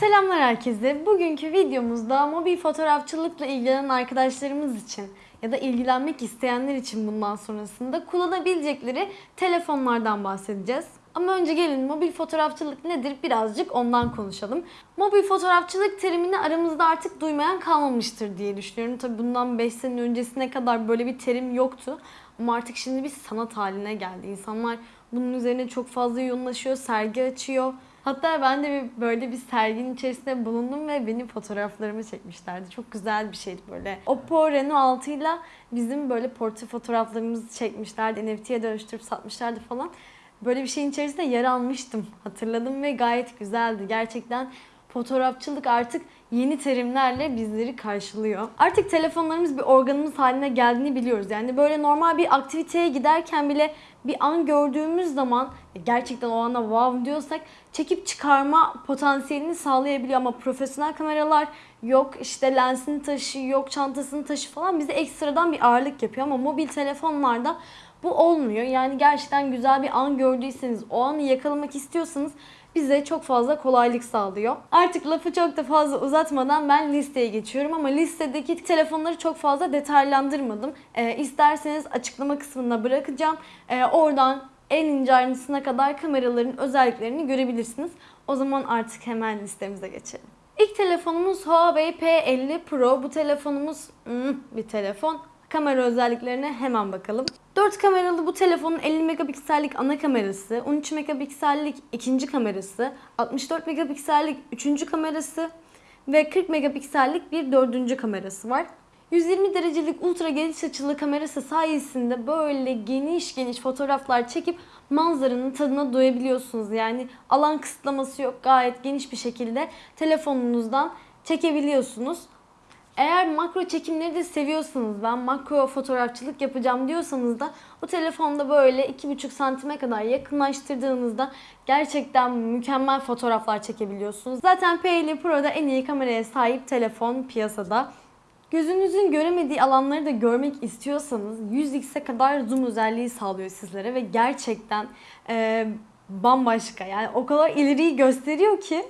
Selamlar herkese. Bugünkü videomuzda mobil fotoğrafçılıkla ilgilenen arkadaşlarımız için ya da ilgilenmek isteyenler için bundan sonrasında kullanabilecekleri telefonlardan bahsedeceğiz. Ama önce gelin mobil fotoğrafçılık nedir birazcık ondan konuşalım. Mobil fotoğrafçılık terimini aramızda artık duymayan kalmamıştır diye düşünüyorum. Tabi bundan 5 sene öncesine kadar böyle bir terim yoktu. Ama artık şimdi bir sanat haline geldi. İnsanlar bunun üzerine çok fazla yoğunlaşıyor, sergi açıyor. Hatta ben de bir, böyle bir serginin içerisinde bulundum ve benim fotoğraflarımı çekmişlerdi. Çok güzel bir şeydi böyle. Oppo Reno 6 ile bizim böyle portre fotoğraflarımızı çekmişlerdi. NFT'ye dönüştürüp satmışlardı falan. Böyle bir şeyin içerisinde yer almıştım. Hatırladım ve gayet güzeldi. Gerçekten fotoğrafçılık artık yeni terimlerle bizleri karşılıyor. Artık telefonlarımız bir organımız haline geldiğini biliyoruz. Yani böyle normal bir aktiviteye giderken bile bir an gördüğümüz zaman gerçekten o anda wow diyorsak çekip çıkarma potansiyelini sağlayabiliyor ama profesyonel kameralar yok işte lensini taşı yok çantasını taşı falan bize ekstradan bir ağırlık yapıyor ama mobil telefonlarda bu olmuyor. Yani gerçekten güzel bir an gördüyseniz, o anı yakalamak istiyorsanız bize çok fazla kolaylık sağlıyor. Artık lafı çok da fazla uzatmadan ben listeye geçiyorum ama listedeki telefonları çok fazla detaylandırmadım. Ee, isterseniz açıklama kısmına bırakacağım. Ee, oradan en ince ayrıntısına kadar kameraların özelliklerini görebilirsiniz. O zaman artık hemen listemize geçelim. İlk telefonumuz Huawei P50 Pro. Bu telefonumuz hmm, bir telefon. Kamera özelliklerine hemen bakalım. 4 kameralı bu telefonun 50 megapiksellik ana kamerası, 13 megapiksellik ikinci kamerası, 64 megapiksellik üçüncü kamerası ve 40 megapiksellik bir dördüncü kamerası var. 120 derecelik ultra geniş açılı kamerası sayesinde böyle geniş geniş fotoğraflar çekip manzaranın tadına doyabiliyorsunuz. Yani alan kısıtlaması yok. Gayet geniş bir şekilde telefonunuzdan çekebiliyorsunuz. Eğer makro çekimleri de seviyorsanız ben makro fotoğrafçılık yapacağım diyorsanız da bu telefonda böyle 2,5 santime kadar yakınlaştırdığınızda gerçekten mükemmel fotoğraflar çekebiliyorsunuz. Zaten P50 Pro'da en iyi kameraya sahip telefon piyasada. Gözünüzün göremediği alanları da görmek istiyorsanız 100x'e kadar zoom özelliği sağlıyor sizlere ve gerçekten e, bambaşka yani o kadar ileriyi gösteriyor ki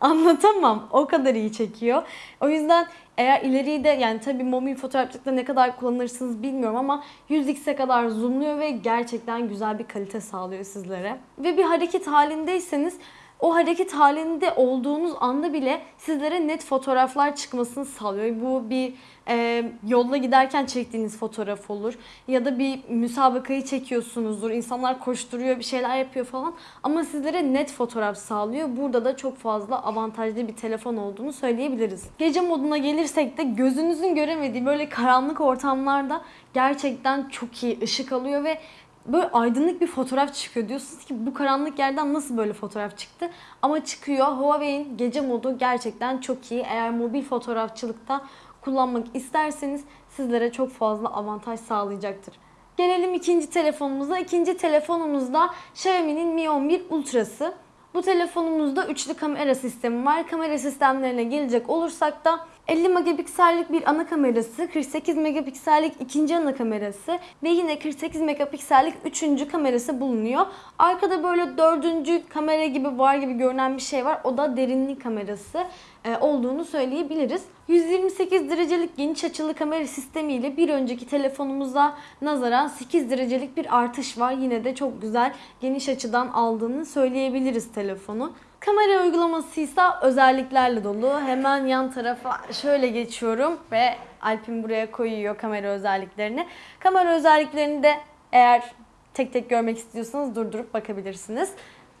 anlatamam. O kadar iyi çekiyor. O yüzden eğer ileriyi de yani tabii mobil fotoğrafçılıkta ne kadar kullanırsınız bilmiyorum ama 100x'e kadar zoomluyor ve gerçekten güzel bir kalite sağlıyor sizlere. Ve bir hareket halindeyseniz o hareket halinde olduğunuz anda bile sizlere net fotoğraflar çıkmasını sağlıyor. Bu bir e, yolda giderken çektiğiniz fotoğraf olur ya da bir müsabakayı çekiyorsunuzdur. İnsanlar koşturuyor, bir şeyler yapıyor falan ama sizlere net fotoğraf sağlıyor. Burada da çok fazla avantajlı bir telefon olduğunu söyleyebiliriz. Gece moduna gelirsek de gözünüzün göremediği böyle karanlık ortamlarda gerçekten çok iyi ışık alıyor ve böyle aydınlık bir fotoğraf çıkıyor. Diyorsunuz ki bu karanlık yerden nasıl böyle fotoğraf çıktı? Ama çıkıyor. Huawei'in gece modu gerçekten çok iyi. Eğer mobil fotoğrafçılıkta kullanmak isterseniz sizlere çok fazla avantaj sağlayacaktır. Gelelim ikinci telefonumuza. İkinci telefonumuzda Xiaomi'nin Mi 11 Ultra'sı. Bu telefonumuzda üçlü kamera sistemi var. Kamera sistemlerine gelecek olursak da 50 megapiksellik bir ana kamerası, 48 megapiksellik ikinci ana kamerası ve yine 48 megapiksellik üçüncü kamerası bulunuyor. Arkada böyle dördüncü kamera gibi var gibi görünen bir şey var. O da derinlik kamerası e, olduğunu söyleyebiliriz. 128 derecelik geniş açılı kamera sistemiyle bir önceki telefonumuza nazaran 8 derecelik bir artış var. Yine de çok güzel geniş açıdan aldığını söyleyebiliriz telefonu. Kamera uygulaması ise özelliklerle dolu. Hemen yan tarafa şöyle geçiyorum ve Alp'in buraya koyuyor kamera özelliklerini. Kamera özelliklerini de eğer tek tek görmek istiyorsanız durdurup bakabilirsiniz.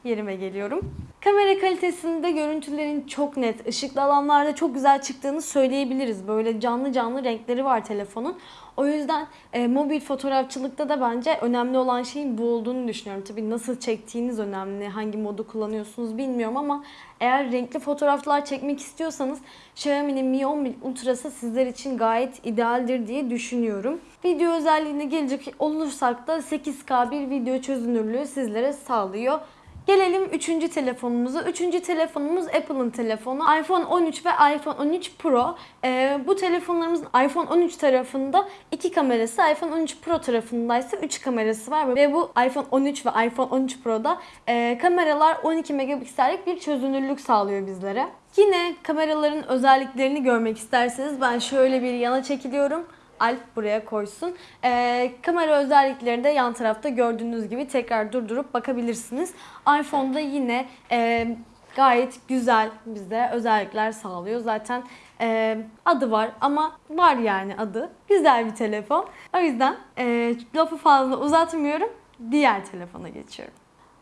Yerime geliyorum. Kamera kalitesinde görüntülerin çok net, ışıklı alanlarda çok güzel çıktığını söyleyebiliriz. Böyle canlı canlı renkleri var telefonun. O yüzden e, mobil fotoğrafçılıkta da bence önemli olan şeyin bu olduğunu düşünüyorum. Tabii nasıl çektiğiniz önemli, hangi modu kullanıyorsunuz bilmiyorum ama eğer renkli fotoğraflar çekmek istiyorsanız Xiaomi'nin Mi 11 Ultra'sı sizler için gayet idealdir diye düşünüyorum. Video özelliğine gelecek olursak da 8K bir video çözünürlüğü sizlere sağlıyor. Gelelim üçüncü telefonumuza. Üçüncü telefonumuz Apple'ın telefonu. iPhone 13 ve iPhone 13 Pro. Ee, bu telefonlarımızın iPhone 13 tarafında iki kamerası, iPhone 13 Pro tarafında ise 3 kamerası var. Ve bu iPhone 13 ve iPhone 13 Pro'da e, kameralar 12 megapiksellik bir çözünürlük sağlıyor bizlere. Yine kameraların özelliklerini görmek isterseniz ben şöyle bir yana çekiliyorum. Alp buraya koysun. Ee, kamera özellikleri de yan tarafta gördüğünüz gibi tekrar durdurup bakabilirsiniz. iPhone'da yine e, gayet güzel bize özellikler sağlıyor. Zaten e, adı var ama var yani adı. Güzel bir telefon. O yüzden e, lafı fazla uzatmıyorum. Diğer telefona geçiyorum.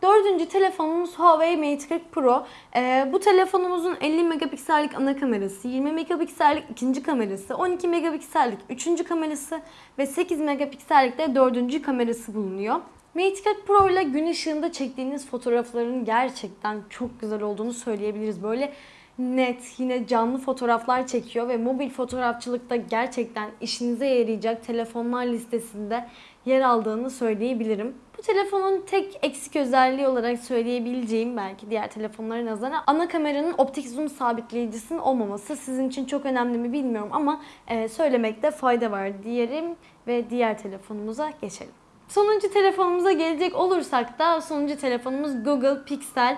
Dördüncü telefonumuz Huawei Mate 40 Pro. Ee, bu telefonumuzun 50 megapiksellik ana kamerası, 20 megapiksellik ikinci kamerası, 12 megapiksellik üçüncü kamerası ve 8 megapiksellik de dördüncü kamerası bulunuyor. Mate 40 Pro ile gün ışığında çektiğiniz fotoğrafların gerçekten çok güzel olduğunu söyleyebiliriz. Böyle net, yine canlı fotoğraflar çekiyor ve mobil fotoğrafçılıkta gerçekten işinize yarayacak telefonlar listesinde yer aldığını söyleyebilirim. Bu telefonun tek eksik özelliği olarak söyleyebileceğim belki diğer telefonlara nazaran ana kameranın optik zoom sabitleyicisinin olmaması sizin için çok önemli mi bilmiyorum ama e, söylemekte fayda var diyelim ve diğer telefonumuza geçelim. Sonuncu telefonumuza gelecek olursak da sonuncu telefonumuz Google Pixel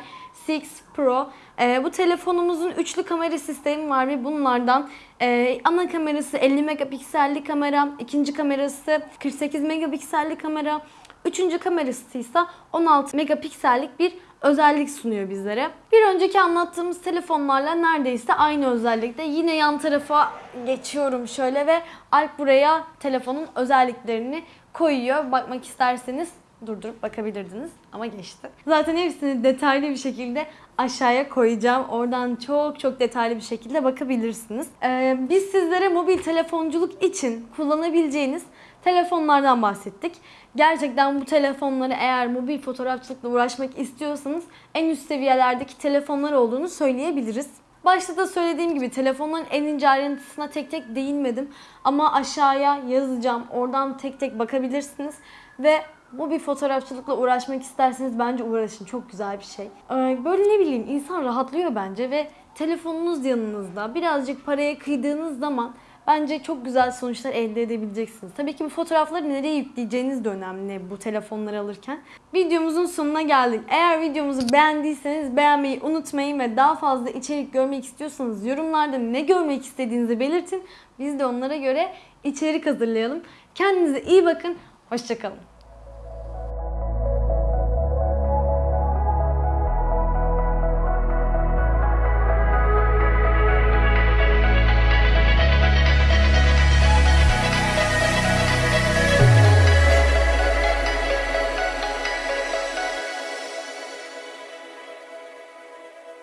6 Pro. Ee, bu telefonumuzun üçlü kamera sistemi var ve bunlardan e, ana kamerası 50 megapikselli kamera, ikinci kamerası 48 megapikselli kamera, üçüncü kamerası ise 16 megapiksellik bir özellik sunuyor bizlere. Bir önceki anlattığımız telefonlarla neredeyse aynı özellikte. Yine yan tarafa geçiyorum şöyle ve Alp buraya telefonun özelliklerini koyuyor. Bakmak isterseniz durdurup bakabilirdiniz ama geçti. Zaten hepsini detaylı bir şekilde aşağıya koyacağım. Oradan çok çok detaylı bir şekilde bakabilirsiniz. Ee, biz sizlere mobil telefonculuk için kullanabileceğiniz telefonlardan bahsettik. Gerçekten bu telefonları eğer mobil fotoğrafçılıkla uğraşmak istiyorsanız en üst seviyelerdeki telefonlar olduğunu söyleyebiliriz. Başta da söylediğim gibi telefonların en ince ayrıntısına tek tek değinmedim. Ama aşağıya yazacağım. Oradan tek tek bakabilirsiniz. Ve bu bir fotoğrafçılıkla uğraşmak isterseniz bence uğraşın. Çok güzel bir şey. Ee, Böyle ne bileyim insan rahatlıyor bence ve telefonunuz yanınızda. Birazcık paraya kıydığınız zaman bence çok güzel sonuçlar elde edebileceksiniz. Tabii ki bu fotoğrafları nereye yükleyeceğiniz de önemli bu telefonları alırken. Videomuzun sonuna geldik. Eğer videomuzu beğendiyseniz beğenmeyi unutmayın ve daha fazla içerik görmek istiyorsanız yorumlarda ne görmek istediğinizi belirtin. Biz de onlara göre içerik hazırlayalım. Kendinize iyi bakın. Hoşçakalın.